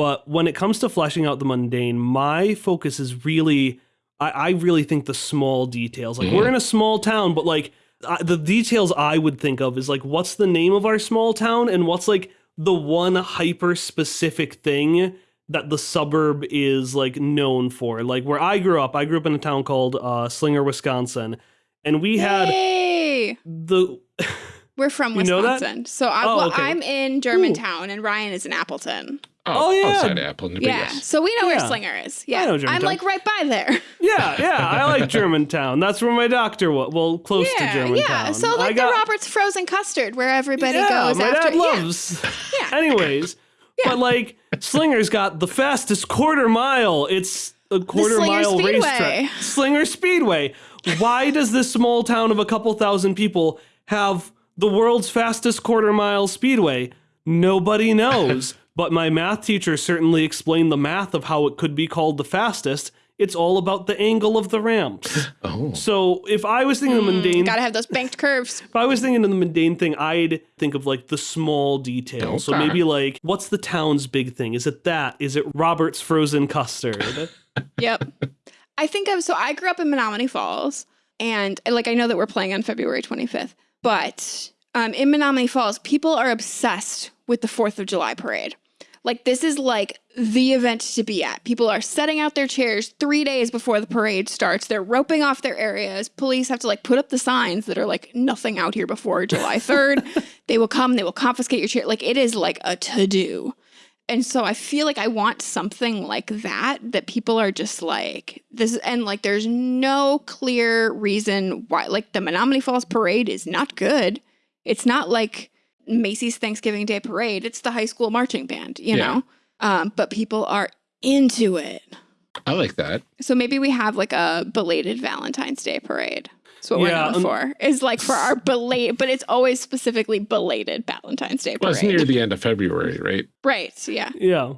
But when it comes to fleshing out the mundane, my focus is really, I, I really think the small details. Like we're in a small town, but like I, the details I would think of is like what's the name of our small town and what's like the one hyper specific thing that the suburb is like known for. Like where I grew up, I grew up in a town called uh, Slinger, Wisconsin, and we had Hey, the we're from You know that? Wisconsin, so I, Oh, well, okay. I'm in Germantown, and Ryan is in Appleton. Oh, yeah. outside Appleton, but Yeah, yes. so we know Yeah. where Slinger is. Yeah, know I'm like right by there. yeah, yeah. I like Germantown. That's where my doctor was. Well, close to Germantown. yeah. So I like got- the Robert's frozen custard, where everybody yeah, goes my after. dad loves. Yeah. Anyways, but like Slinger's got the fastest quarter mile. It's a quarter Slinger mile Speedway. racetrack. Slinger Speedway. Why does this small town of a couple thousand people have the world's fastest quarter mile speedway? Nobody knows. But my math teacher certainly explained the math of how it could be called the fastest. It's all about the angle of the ramps. Oh, So if I was thinking of hmm, mundane, Gotta have those banked curves. if I was thinking of the mundane thing, I'd think of like the small details. So maybe like, what's the town's big thing? Is it that? Is it Robert's frozen custard? Yep. I think of so I grew up in Menomonee Falls, and like I know that we're playing on February 25th, but um, in Menomonee Falls, people are obsessed with the Fourth of July parade. Like this is like the event to be at. People are setting out their chairs three days before the parade starts. They're roping off their areas. Police have to like put up the signs that are like nothing out here before July 3rd. they will come. They will confiscate your chair. Like it is like a to do. And so I feel like I want something like that that people are just like this and like there's no clear reason why like the Menomonee Falls parade is not good. It's not like Macy's Thanksgiving Day parade. It's the high school marching band, you Yeah. know. Um, but people are into it. I like that. So maybe we have like a belated Valentine's Day parade. That's what Yeah, we're known um, for. Is like for our belated, but it's always specifically belated Valentine's Day Well, it's near the end of February, right? right. Yeah. yeah.